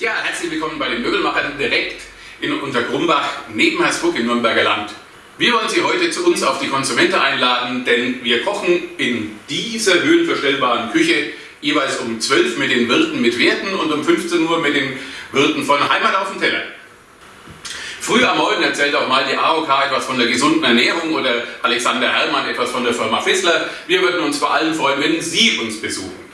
Ja, herzlich willkommen bei den Möbelmachern direkt in Untergrumbach neben Hersbruck im Nürnberger Land. Wir wollen Sie heute zu uns auf die Konsumente einladen, denn wir kochen in dieser höhenverstellbaren Küche jeweils um 12 mit den Wirten mit Werten und um 15 Uhr mit den Wirten von Heimat auf dem Teller. Früh am Morgen erzählt auch mal die AOK etwas von der gesunden Ernährung oder Alexander Herrmann etwas von der Firma Fissler. Wir würden uns vor allem freuen, wenn Sie uns besuchen.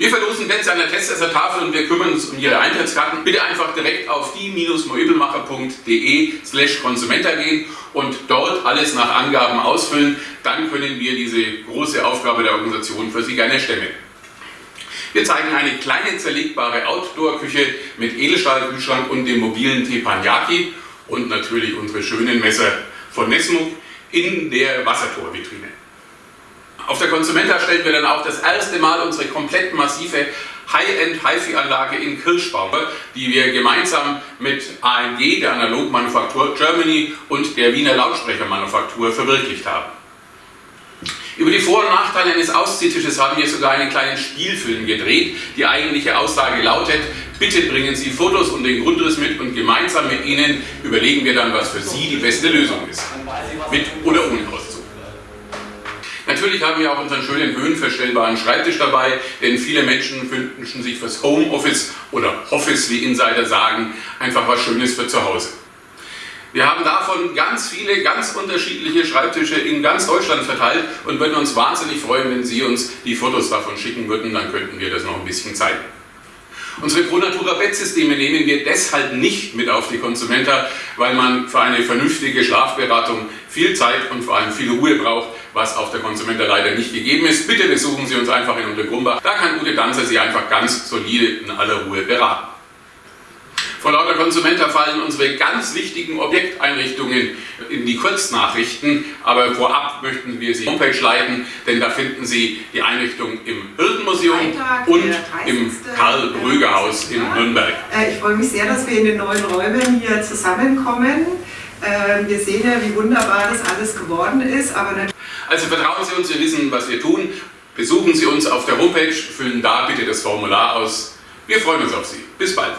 Wir verlosen Plätze an der Testesser-Tafel und wir kümmern uns um Ihre Eintrittskarten. Bitte einfach direkt auf die-möbelmacher.de slash Konsumenta gehen und dort alles nach Angaben ausfüllen. Dann können wir diese große Aufgabe der Organisation für Sie gerne stemmen. Wir zeigen eine kleine zerlegbare Outdoor-Küche mit Edelstahlkühlschrank und dem mobilen Teppanyaki und natürlich unsere schönen Messer von Nesmuk in der Wassertorvitrine. Auf der Consumenta stellen wir dann auch das erste Mal unsere komplett massive High-End HiFi-Anlage in Kirschbaum, die wir gemeinsam mit AMG, der Analogmanufaktur Germany und der Wiener Lautsprechermanufaktur verwirklicht haben. Über die Vor- und Nachteile eines Ausziehtisches haben wir sogar einen kleinen Spielfilm gedreht. Die eigentliche Aussage lautet, bitte bringen Sie Fotos und den Grundriss mit und gemeinsam mit Ihnen überlegen wir dann, was für Sie die beste Lösung ist. Mit oder ohne Auszug. Natürlich haben wir auch unseren schönen höhenverstellbaren Schreibtisch dabei, denn viele Menschen wünschen sich fürs Homeoffice oder Office, wie Insider sagen, einfach was Schönes für zu Hause. Wir haben davon ganz viele, ganz unterschiedliche Schreibtische in ganz Deutschland verteilt und würden uns wahnsinnig freuen, wenn Sie uns die Fotos davon schicken würden, dann könnten wir das noch ein bisschen zeigen. Unsere ProNatura Bettsysteme nehmen wir deshalb nicht mit auf die Konsumenta, weil man für eine vernünftige Schlafberatung viel Zeit und vor allem viel Ruhe braucht, was auf der Konsumenta leider nicht gegeben ist. Bitte besuchen Sie uns einfach in Untergrumbach, da kann Ute Danzer Sie einfach ganz solide in aller Ruhe beraten. Vor lauter Konsumenta fallen unsere ganz wichtigen Objekteinrichtungen in die Kurznachrichten, aber vorab möchten wir Sie Homepage leiten, denn da finden Sie die Einrichtung im Hirtenmuseum und im Karl-Bröger-Haus in Nürnberg. Äh, ich freue mich sehr, dass wir in den neuen Räumen hier zusammenkommen. Ähm, wir sehen ja, wie wunderbar das alles geworden ist. Aber also vertrauen Sie uns, wir wissen, was wir tun. Besuchen Sie uns auf der Homepage, füllen da bitte das Formular aus. Wir freuen uns auf Sie. Bis bald.